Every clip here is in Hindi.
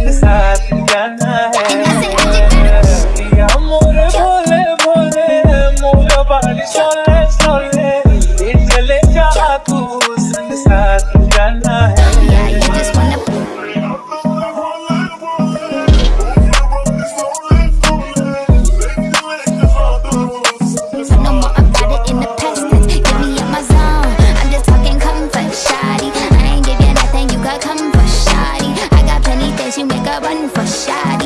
संग साथ भोले भोले मोरा बाली चले जा तू संसार जाना है। for shot.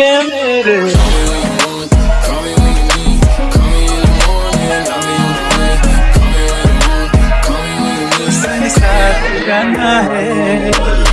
get it. करना है